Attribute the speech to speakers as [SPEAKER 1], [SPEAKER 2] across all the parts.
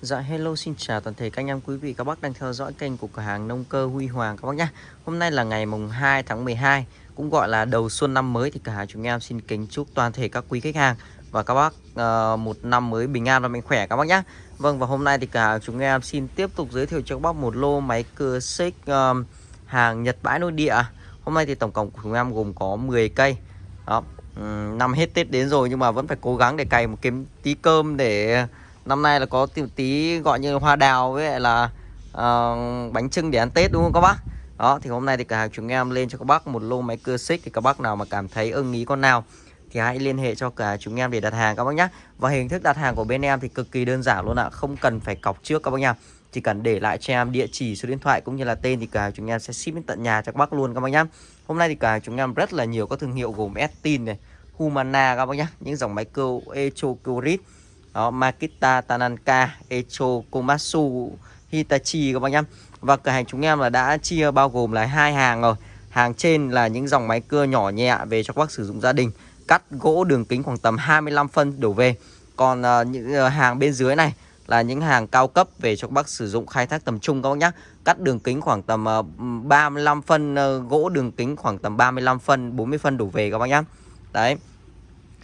[SPEAKER 1] Dạ hello xin chào toàn thể các anh em quý vị các bác đang theo dõi kênh của cửa hàng nông cơ Huy Hoàng các bác nhé Hôm nay là ngày mùng 2 tháng 12 cũng gọi là đầu xuân năm mới thì cửa hàng chúng em xin kính chúc toàn thể các quý khách hàng và các bác uh, một năm mới bình an và mạnh khỏe các bác nhé Vâng và hôm nay thì cửa hàng chúng em xin tiếp tục giới thiệu cho các bác một lô máy cưa xích uh, hàng Nhật bãi nội địa. Hôm nay thì tổng cộng của chúng em gồm có 10 cây. Đó năm hết Tết đến rồi nhưng mà vẫn phải cố gắng để cày một kiếm tí cơm để năm nay là có tí, tí gọi như hoa đào với lại là uh, bánh trưng để ăn Tết đúng không các bác? Đó thì hôm nay thì cả hàng chúng em lên cho các bác một lô máy cưa xích thì các bác nào mà cảm thấy ưng ý con nào thì hãy liên hệ cho cả chúng em để đặt hàng các bác nhé và hình thức đặt hàng của bên em thì cực kỳ đơn giản luôn ạ không cần phải cọc trước các bác nha. Chỉ cần để lại cho em địa chỉ số điện thoại cũng như là tên thì cả chúng em sẽ ship đến tận nhà cho các bác luôn các bác nhé hôm nay thì cả chúng em rất là nhiều các thương hiệu gồm Estin này Humana các bác nhé những dòng máy cưa Echo Curit đó Makita Tananka Echo Komatsu Hitachi các bác nhá. Và cửa hàng chúng em là đã chia bao gồm là hai hàng rồi. Hàng trên là những dòng máy cưa nhỏ nhẹ về cho các bác sử dụng gia đình cắt gỗ đường kính khoảng tầm 25 phân đổ về. Còn uh, những uh, hàng bên dưới này là những hàng cao cấp về cho các bác sử dụng khai thác tầm trung các bác nhá. Cắt đường kính khoảng tầm ờ, uh, 35 phân uh, gỗ đường kính khoảng tầm 35 phân 40 phân đổ về các bác nhá. Đấy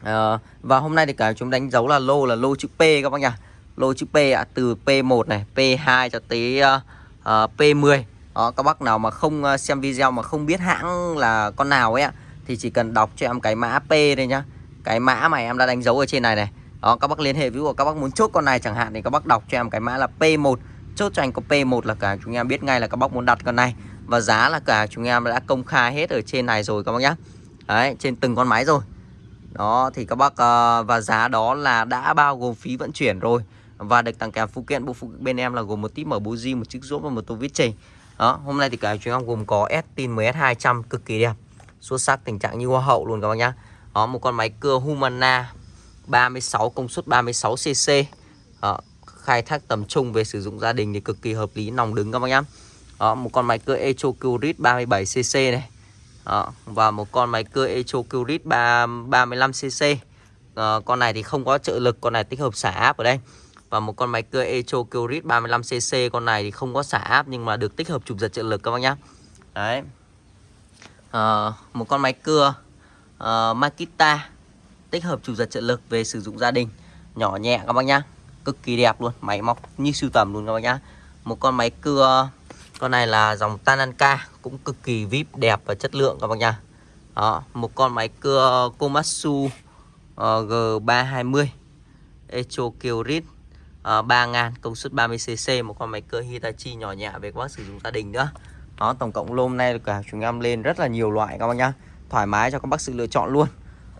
[SPEAKER 1] à, và hôm nay thì cả chúng đánh dấu là lô là lô chữ P các bác nhá lô chữ P ạ à, từ P1 này P2 cho tới uh, uh, P10 đó các bác nào mà không ờ, xem video mà không biết hãng là con nào ấy ạ thì chỉ cần đọc cho em cái mã P đây nhá. Cái mã mà em đã đánh dấu ở trên này này. Đó các bác liên hệ ví dụ các bác muốn chốt con này chẳng hạn thì các bác đọc cho em cái mã là P1 chốt cho anh có P1 là cả chúng em biết ngay là các bác muốn đặt con này. Và giá là cả chúng em đã công khai hết ở trên này rồi các bác nhá. Đấy trên từng con máy rồi đó thì các bác uh, và giá đó là đã bao gồm phí vận chuyển rồi. Và được tặng kèm phụ kiện bộ phụ bên em là gồm một típ mở buji một chiếc rốt và một tô vít chì đó hôm nay thì cả chuyến em gồm có S-Tin 10S200 cực kỳ đẹp. Xuất sắc tình trạng như hoa hậu luôn các bác nhá. Đó một con máy cưa Humana 36 công suất 36 cc đó, khai thác tầm trung về sử dụng gia đình thì cực kỳ hợp lý nòng đứng các bác nhá. Đó, một con máy cưa Echo Curit 37 cc này đó, và một con máy cưa Echo Curit 35cc à, con này thì không có trợ lực con này tích hợp xả áp ở đây. Và một con máy cưa Echo Curit 35cc con này thì không có xả áp nhưng mà được tích hợp chụp giật trợ lực các bác nhá. Đấy. À, một con máy cưa uh, Makita tích hợp chụp giật trợ lực về sử dụng gia đình. Nhỏ nhẹ các bác nhá cực kỳ đẹp luôn máy móc như sưu tầm luôn các bác nhá. Một con máy cưa con này là dòng Tananka cũng cực kỳ vip đẹp và chất lượng các bác nha. Đó, một con máy cưa Komatsu ờ, uh, G320 Echo Kyrit uh, 3000 công suất 30cc một con máy cưa Hitachi nhỏ nhẹ về các bác sử dụng gia đình nữa. Đó, tổng cộng lôm hôm nay cả chúng em lên rất là nhiều loại các bác nhá. Thoải mái cho các bác sự lựa chọn luôn.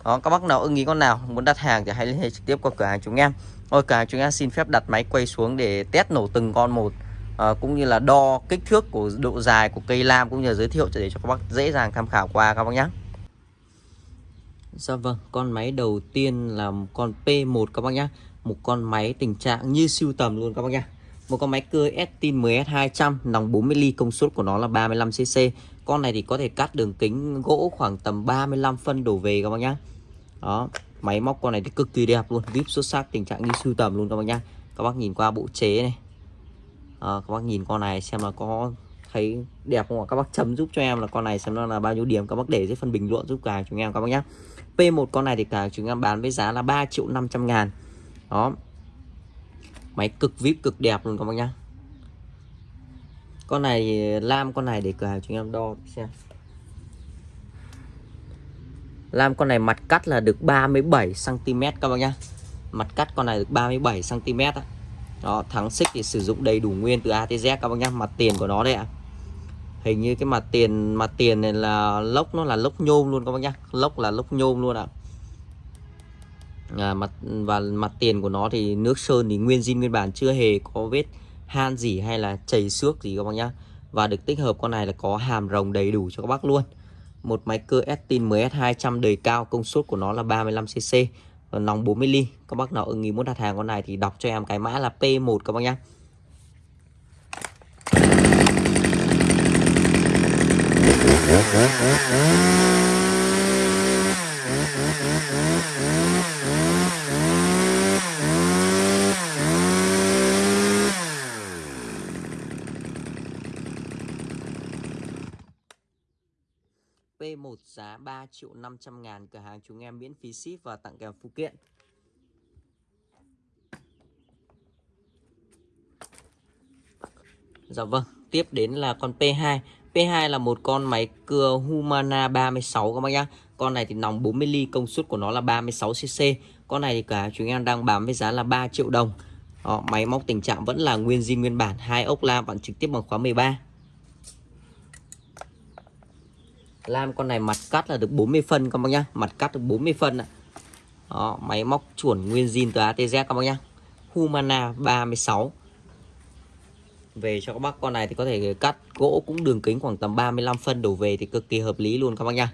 [SPEAKER 1] Đó, các bác nào ưng ý con nào muốn đặt hàng thì hãy liên hệ trực tiếp qua cửa hàng chúng em. Ôi cửa hàng chúng em xin phép đặt máy quay xuống để test nổ từng con một à, cũng như là đo kích thước của độ dài của cây lam cũng như là giới thiệu để cho các bác dễ dàng tham khảo qua các bác nhé Dạ vâng, con máy đầu tiên là con P1 các bác nhé Một con máy tình trạng như siêu tầm luôn các bác nhé Một con máy cưa Estin 10S200 Nòng 40 ly công suất của nó là 35cc Con này thì có thể cắt đường kính gỗ khoảng tầm 35 phân đổ về các bác nhé Đó, máy móc con này thì cực kỳ đẹp luôn Vip xuất sắc tình trạng như siêu tầm luôn các bác nhé Các bác nhìn qua bộ chế này à, các bác nhìn con này xem là có thấy đẹp không ạ? Các bác chấm giúp cho em là con này xem nó là bao nhiêu điểm. Các bác để dưới phần bình luận giúp cả chúng em các bác nhé P1 con này thì cả chúng em bán với giá là 3 triệu 500 ngàn. Đó. Máy cực vip cực đẹp luôn các bác nhá. Con này lam con này để cửa hàng chúng em đo xem. Lam con này mặt cắt là được 37 cm các bác nhá. Mặt cắt con này được 37 cm ạ đó thắng xích thì sử dụng đầy đủ nguyên từ A tới Z các bác nhá mặt tiền của nó đây ạ. Hình như cái mặt tiền mặt tiền này là lốc nó là lốc nhôm luôn các bác nhá. Lốc là lốc nhôm luôn ạ. À, mặt và mặt tiền của nó thì nước sơn thì nguyên zin nguyên bản chưa hề có vết han gì hay là chảy xước gì các bác nhá. Và được tích hợp con này là có hàm rồng đầy đủ cho các bác luôn. Một máy cơ Estin MS200 đời cao công suất của nó là 35cc Ờ, nòng 40 ly. Các bác nào ưng ý muốn đặt hàng con này thì đọc cho em cái mã là P1 các bác nhá. P1 giá 3 triệu 500 ngàn cửa hàng chúng em miễn phí ship và tặng kèm phụ kiện. Dạ vâng, tiếp đến là con P2 P2 là một con máy cưa Humana 36 các bác nhá. Con này thì nòng 40 ly công suất của nó là 36cc Con này thì cả chúng em đang bán với giá là 3 triệu đồng. Đó, Máy móc tình trạng vẫn là nguyên zin nguyên bản hai ốc la vẫn trực tiếp bằng khóa 13 Lam con này mặt cắt là được 40 phân các bác nhá. Mặt cắt được 40 phân ạ. Đó, Máy móc chuẩn nguyên zin từ ATZ các bác nhá. Humana 36 về cho các bác con này thì có thể cắt gỗ cũng đường kính khoảng tầm 35 phân đổ về thì cực kỳ hợp lý luôn các bác nhá.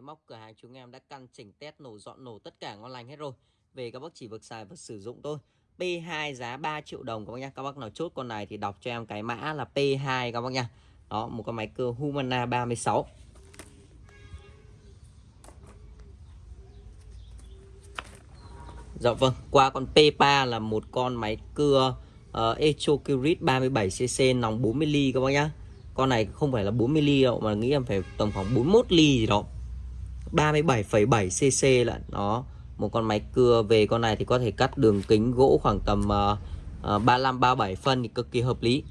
[SPEAKER 1] Máy móc cửa hàng chúng em đã căn chỉnh test nổ dọn nổ tất cả ngon lành hết rồi. Về các bác chỉ việc xài và sử dụng thôi. P2 giá 3 triệu đồng các bác nhá. Các bác nào chốt con này thì đọc cho em cái mã là P2 các bác nha đó một con máy cưa Humana 36 Dạ vâng, qua con P3 là một con máy cưa uh, ờ, Echo Curit 37cc nòng 40 ly các bác nhá. Con này không phải là 40 ly đâu mà nghĩ em phải tầm khoảng 41 ly gì đó. 37,7cc lận. Đó một con máy cưa về con này thì có thể cắt đường kính gỗ khoảng tầm uh, uh, 35 37 phân thì cực kỳ hợp lý.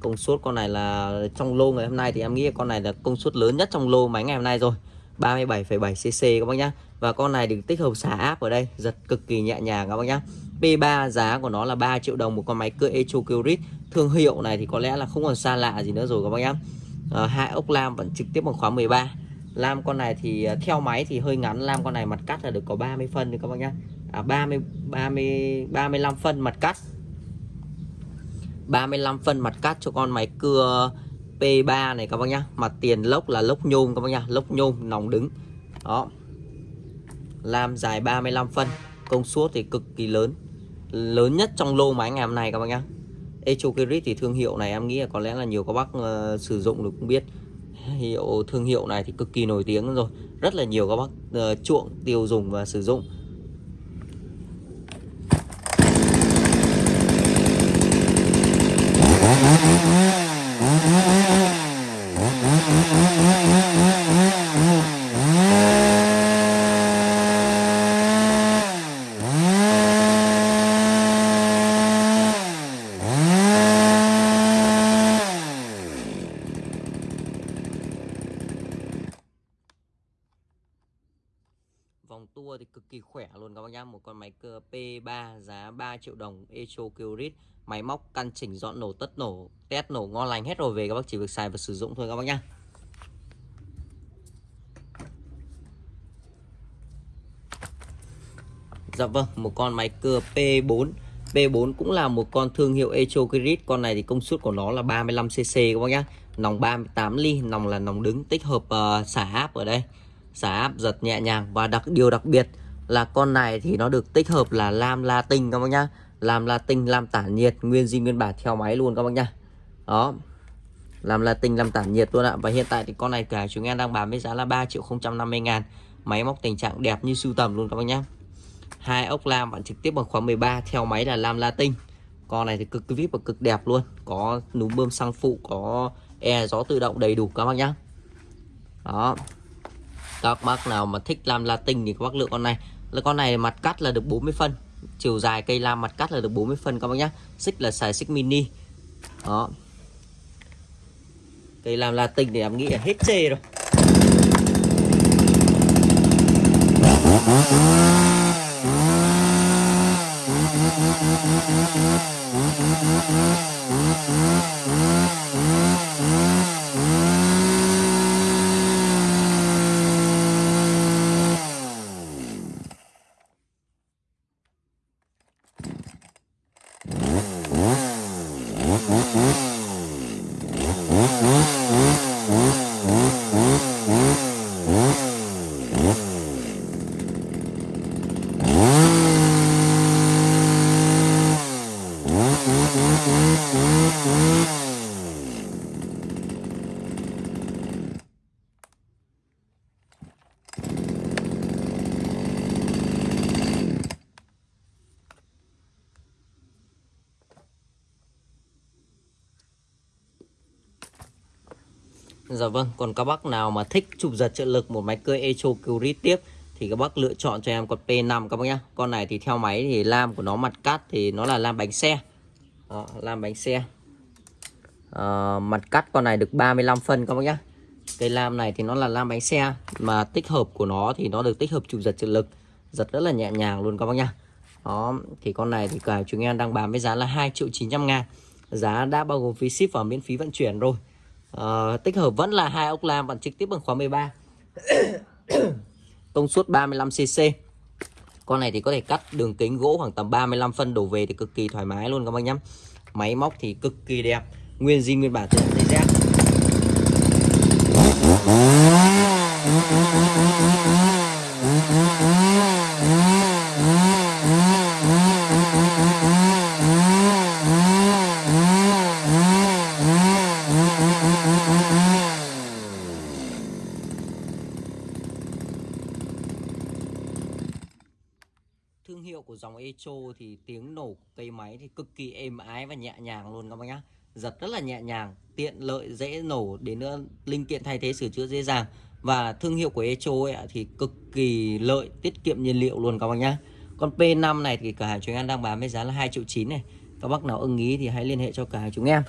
[SPEAKER 1] Công suất con này là trong lô ngày hôm nay thì em nghĩ con này là công suất lớn nhất trong lô máy ngày hôm nay rồi. 37,7cc các bác nhá. Và con này được tích hợp xả áp ở đây giật cực kỳ nhẹ nhàng các bác nhá. P3 giá của nó là 3 triệu đồng một con máy cưa Echo Curit thương hiệu này thì có lẽ là không còn xa lạ gì nữa rồi các bác nhá. À, hai ốc lam vẫn trực tiếp bằng khóa 13 Lam con này thì à, theo máy thì hơi ngắn Lam con này mặt cắt là được có 30 phân thì các bác nhá. À, 30 30 35 phân mặt cắt. 35 phân mặt cắt cho con máy cưa P3 này các bác nhá. Mặt tiền lốc là lốc nhôm các bác nhá lốc nhôm nòng đứng. Đó. Lam dài 35 phân công suất thì cực kỳ lớn. Lớn nhất trong lô máy ngày hôm nay các bác nhá. Echokirit thì thương hiệu này em nghĩ là có lẽ là nhiều các bác uh, sử dụng được cũng biết hiệu thương hiệu này thì cực kỳ nổi tiếng rồi. Rất là nhiều các bác uh, chuộng tiêu dùng và sử dụng vòng tua thì cực kỳ khỏe luôn các bác nhá. Một con máy cơ P3 giá 3 triệu đồng Echo Curit. Máy móc căn chỉnh dọn nổ tất nổ test nổ ngon lành hết rồi. Về các bác chỉ việc xài và sử dụng thôi các bác nhá. Dạ vâng một con máy cưa P4 P4 cũng là một con thương hiệu Echo Curit. Con này thì công suất của nó là 35cc các bác nhá. Nòng 38 ly nòng là nòng đứng tích hợp uh, xả áp ở đây. Xả áp giật nhẹ nhàng và đặc điều đặc biệt là con này thì nó được tích hợp là lam latin các bác nhá. Làm latin làm tản nhiệt, nguyên di nguyên bản theo máy luôn các bác nhá. Đó. Làm latin làm tản nhiệt luôn ạ. Và hiện tại thì con này cả chúng em đang bán với giá là 3 triệu 050 ngàn. Máy móc tình trạng đẹp như sưu tầm luôn các bác nhá. Hai ốc lam bạn trực tiếp bằng khóa 13 theo máy là lam latin con này thì cực vip và cực đẹp luôn. Có núm bơm xăng phụ, có e gió tự động đầy đủ các bác nhá. Đó. Các bác nào mà thích lam Latin thì các bác lựa con này. Là Con này mặt cắt là được 40 phân. Chiều dài cây lam mặt cắt là được 40 phân các bác nhá. Xích là xài xích mini. Đó. Cây lam Latin thì em nghĩ là hết chê rồi. Dạ vâng, còn các bác nào mà thích chụp giật trợ lực một máy cưa Echo Curit tiếp thì các bác lựa chọn cho em con P5 các bác nhá. Con này thì theo máy thì lam của nó mặt cắt thì nó là lam bánh xe. Đó, lam bánh xe. À, mặt cắt con này được 35 phân các bác nhá. Cây lam này thì nó là lam bánh xe mà tích hợp của nó thì nó được tích hợp chụp giật trợ lực, giật rất là nhẹ nhàng luôn các bác nhá. Đó, thì con này thì cả chúng em đang bán với giá là 2 triệu 900 ngàn Giá đã bao gồm phí ship và miễn phí vận chuyển rồi uh, Tích hợp vẫn là hai ốc lam bằng trực tiếp bằng khóa 13 Công suất 35cc Con này thì có thể cắt đường kính gỗ khoảng tầm 35 phân đổ về thì cực kỳ thoải mái luôn các bác nhé Máy móc thì cực kỳ đẹp Nguyên zin nguyên bản từ dây dép thương hiệu Echo thì tiếng nổ cây máy thì cực kỳ êm ái và nhẹ nhàng luôn các bác nhá. Giật rất là nhẹ nhàng, tiện lợi, dễ nổ đến nữa linh kiện thay thế sửa chữa dễ dàng. Và thương hiệu của Echo ấy thì cực kỳ lợi, tiết kiệm nhiên liệu luôn các bác nhá. Con P5 này thì cả hàng chúng em đang bán với giá là 2 triệu 9 này. Các bác nào ưng ý thì hãy liên hệ cho cả hàng chúng em.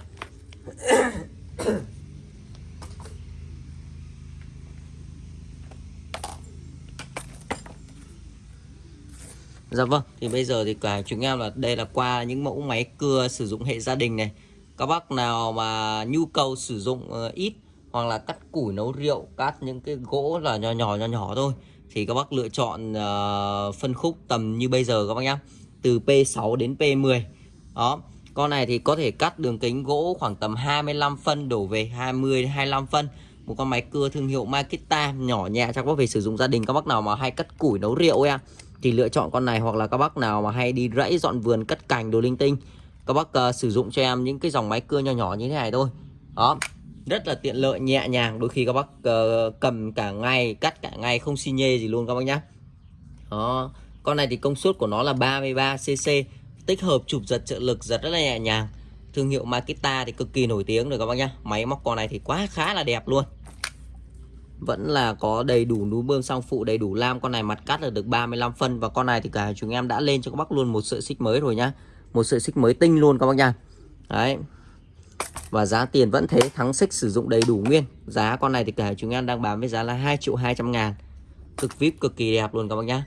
[SPEAKER 1] Dạ vâng, thì bây giờ thì cả chúng em là đây là qua những mẫu máy cưa sử dụng hệ gia đình này. Các bác nào mà nhu cầu sử dụng ờ, ít hoặc là cắt củi nấu rượu, cắt những cái gỗ là nhỏ nhỏ nhỏ nhỏ thôi thì các bác lựa chọn uh, phân khúc tầm như bây giờ các bác nhá. Từ P6 đến P10. Đó. Con này thì có thể cắt đường kính gỗ khoảng tầm 25 phân đổ về 20 25 phân. Một con máy cưa thương hiệu Makita nhỏ nhẹ cho các bác về sử dụng gia đình các bác nào mà hay cắt củi nấu rượu em thì lựa chọn con này hoặc là các bác nào mà hay đi rẫy dọn vườn cắt cành đồ linh tinh. Các bác uh, sử dụng cho em những cái dòng máy cưa nhỏ nhỏ như thế này thôi. Đó. Rất là tiện lợi nhẹ nhàng. Đôi khi các bác uh, cầm cả ngày cắt cả ngày không xi nhê gì luôn các bác nhá. Đó. Con này thì công suất của nó là 33 cc tích hợp chụp giật trợ lực giật rất là nhẹ nhàng. Thương hiệu Makita thì cực kỳ nổi tiếng rồi các bác nhá. Máy móc con này thì quá khá là đẹp luôn vẫn là có đầy đủ núm bơm sang phụ, đầy đủ lam. Con này mặt cắt là được 35 phân và con này thì cả chúng em đã lên cho các bác luôn một sợi xích mới rồi nhá. Một sợi xích mới tinh luôn các bác nha. Đấy. Và giá tiền vẫn thế, thắng xích sử dụng đầy đủ nguyên. Giá con này thì cả chúng em đang bán với giá là 2 triệu 200 ngàn. Cực vip cực kỳ đẹp luôn các bác nhá.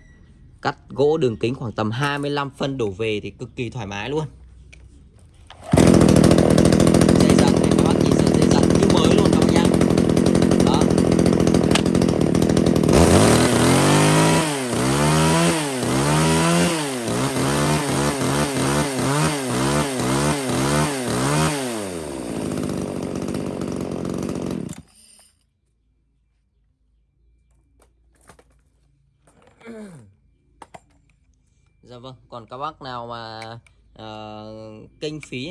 [SPEAKER 1] Cắt gỗ đường kính khoảng tầm 25 phân đổ về thì cực kỳ thoải mái luôn. Dạ vâng, còn các bác nào mà ờ, uh, kinh phí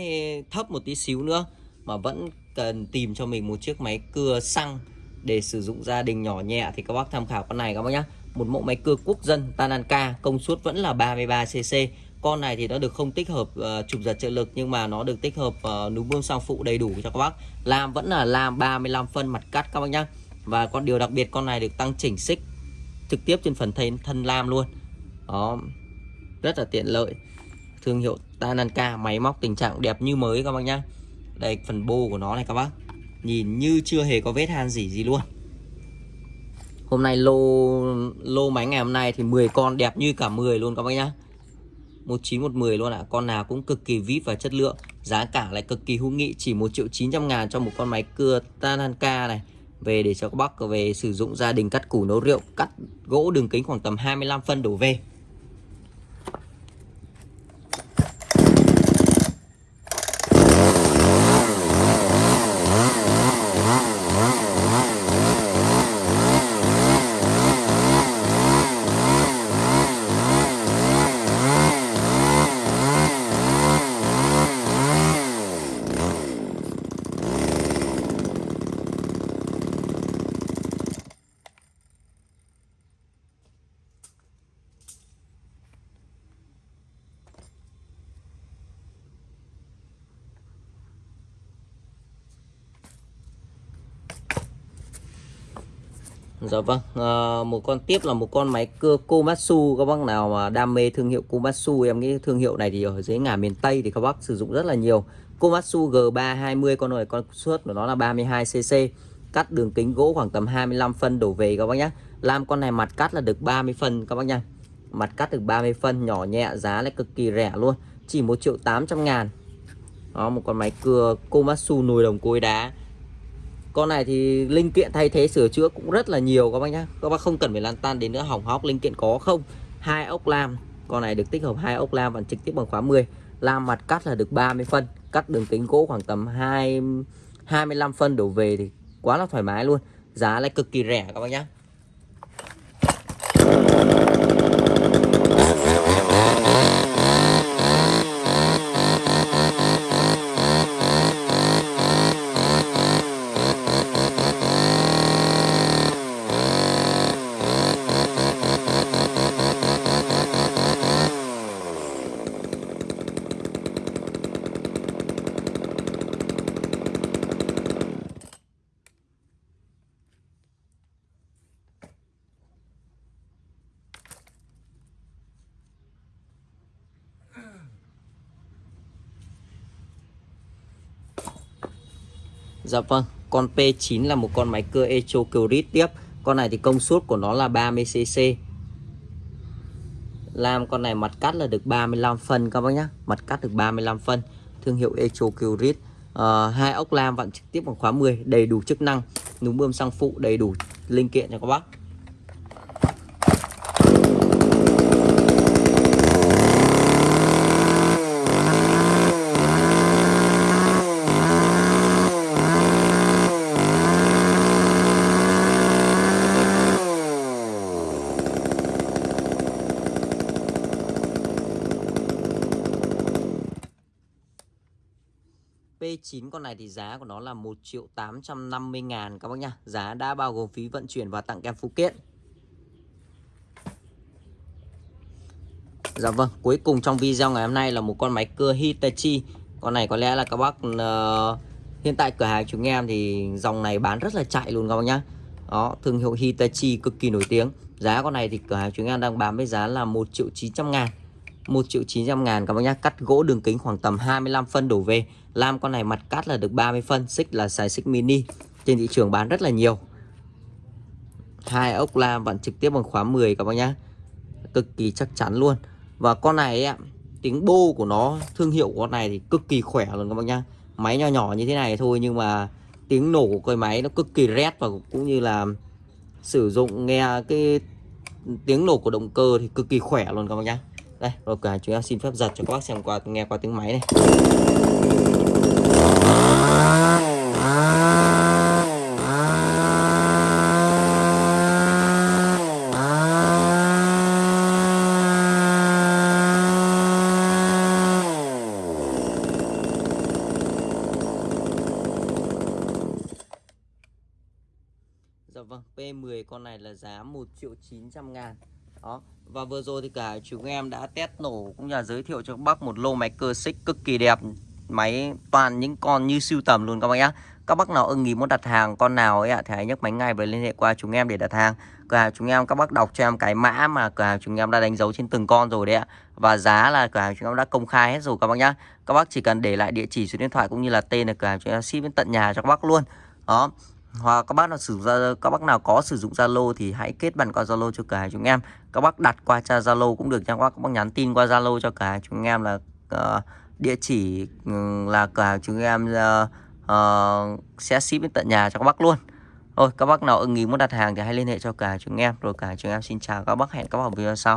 [SPEAKER 1] thấp một tí xíu nữa mà vẫn cần tìm cho mình một chiếc máy cưa xăng để sử dụng gia đình nhỏ nhẹ thì các bác tham khảo con này các bác nhé Một mẫu máy cưa quốc dân Tananka, công suất vẫn là 33cc. Con này thì nó được không tích hợp ờ, uh, chụp giật trợ lực nhưng mà nó được tích hợp ờ, uh, núm bơm sang phụ đầy đủ cho các bác. Lam vẫn là lam 35 phân mặt cắt các bác nhá. Và con điều đặc biệt con này được tăng chỉnh xích trực tiếp trên phần thân thân lam luôn. Đó, rất là tiện lợi. Thương hiệu Tananka, máy móc tình trạng đẹp như mới các bác nhá. Đây, phần bô của nó này các bác. Nhìn như chưa hề có vết han gì gì luôn. Hôm nay lô lô máy ngày hôm nay thì 10 con đẹp như cả 10 luôn các bác nhá. 1910 luôn ạ. À. Con nào cũng cực kỳ vip và chất lượng. Giá cả lại cực kỳ hữu nghị. Chỉ 1 triệu 900 ngàn cho một con máy cưa Tananka này. Về để cho các bác về sử dụng gia đình cắt củ nấu rượu, Cắt gỗ đường kính khoảng tầm 25 phân đổ về. Dạ vâng, à, một con tiếp là một con máy cưa Komatsu các bác nào mà đam mê thương hiệu Komatsu em nghĩ thương hiệu này thì ở dưới ngả miền Tây thì các bác sử dụng rất là nhiều. Komatsu G320 con này con suất của nó là 32cc, cắt đường kính gỗ khoảng tầm 25 phân đổ về các bác nhé. Làm con này mặt cắt là được 30 phân các bác nhé Mặt cắt được 30 phân nhỏ nhẹ giá lại cực kỳ rẻ luôn, chỉ 1 triệu 800 ngàn. Đó một con máy cưa Komatsu nồi đồng cối đá con này thì linh kiện thay thế sửa chữa cũng rất là nhiều các bác nhá. Các bác không cần phải lan tan đến nữa, hỏng hóc linh kiện có không? Hai ốc lam, con này được tích hợp hai ốc lam và trực tiếp bằng khóa 10 lam mặt cắt là được 30 phân, cắt đường kính gỗ khoảng tầm 2 25 phân đổ về thì quá là thoải mái luôn. Giá lại cực kỳ rẻ các bác nhá. Dạ vâng, con P9 là một con máy cưa Echo Curit tiếp. Con này thì công suất của nó là 30cc. Làm con này mặt cắt là được 35 phân các bác nhé. Mặt cắt được 35 phân. Thương hiệu Echo Curit. À, ờ, hai ốc lam vặn trực tiếp bằng khóa 10, đầy đủ chức năng, núm bơm xăng phụ, đầy đủ linh kiện cho các bác. 9 con này thì giá của nó là 1 triệu 850 ngàn các bác nhá. Giá đã bao gồm phí vận chuyển và tặng kèm phụ kiện. Dạ vâng, cuối cùng trong video ngày hôm nay là một con máy cưa Hitachi. Con này có lẽ là các bác uh, Hiện tại cửa hàng chúng em thì dòng này bán rất là chạy luôn các bác nhá. Đó, thương hiệu Hitachi cực kỳ nổi tiếng. Giá con này thì cửa hàng chúng em đang bán với giá là 1 triệu 900 ngàn. 1 triệu 900 ngàn. Các bác nhá Cắt gỗ đường kính khoảng tầm 25 phân đổ về. Lam con này mặt cắt là được 30 phân Xích là xài xích mini. Trên thị trường bán rất là nhiều. Hai ốc lam vẫn trực tiếp bằng khóa 10 các bác nhá. Cực kỳ chắc chắn luôn. Và con này ấy, tiếng bô của nó Thương hiệu của con này thì cực kỳ khỏe luôn các bác nhá. Máy nhỏ nhỏ như thế này thôi Nhưng mà tiếng nổ của cây máy nó cực kỳ rét Và cũng như là sử dụng nghe cái tiếng nổ của động cơ thì cực kỳ khỏe luôn các bác nhá đây rồi cả chúng em xin phép giật cho các bác xem qua nghe qua tiếng máy này. Dạ vâng, P10 con này là giá 1 triệu 900 ngàn. Đó, và vừa rồi thì cả chúng em đã test nổ cũng như là giới thiệu cho các bác một lô máy cơ xích cực kỳ đẹp Máy toàn những con như siêu tầm luôn các bác nhá. Các bác nào ưng ý muốn đặt hàng con nào ấy ạ thì hãy nhấc máy ngay và liên hệ qua chúng em để đặt hàng. Cửa hàng chúng em các bác đọc cho em cái mã mà cửa hàng chúng em đã đánh dấu trên từng con rồi đấy ạ. Và giá là cửa hàng chúng em đã công khai hết rồi các bác nhá. Các bác chỉ cần để lại địa chỉ số điện thoại cũng như là tên là cửa hàng chúng em ship đến tận nhà cho các bác luôn. Đó hoặc các bác nào sử dụng các bác nào có sử dụng Zalo thì hãy kết bạn qua Zalo cho cả chúng em. Các bác đặt qua cha Zalo cũng được nha các bác. Các bác nhắn tin qua Zalo cho cả chúng em là uh, địa chỉ ừ, là cửa hàng chúng em uh, uh, sẽ ship đến tận nhà cho các bác luôn. Thôi các bác nào ưng ý muốn đặt hàng thì hãy liên hệ cho cả chúng em. Rồi cả chúng em xin chào các bác. Hẹn các bác ở video sau.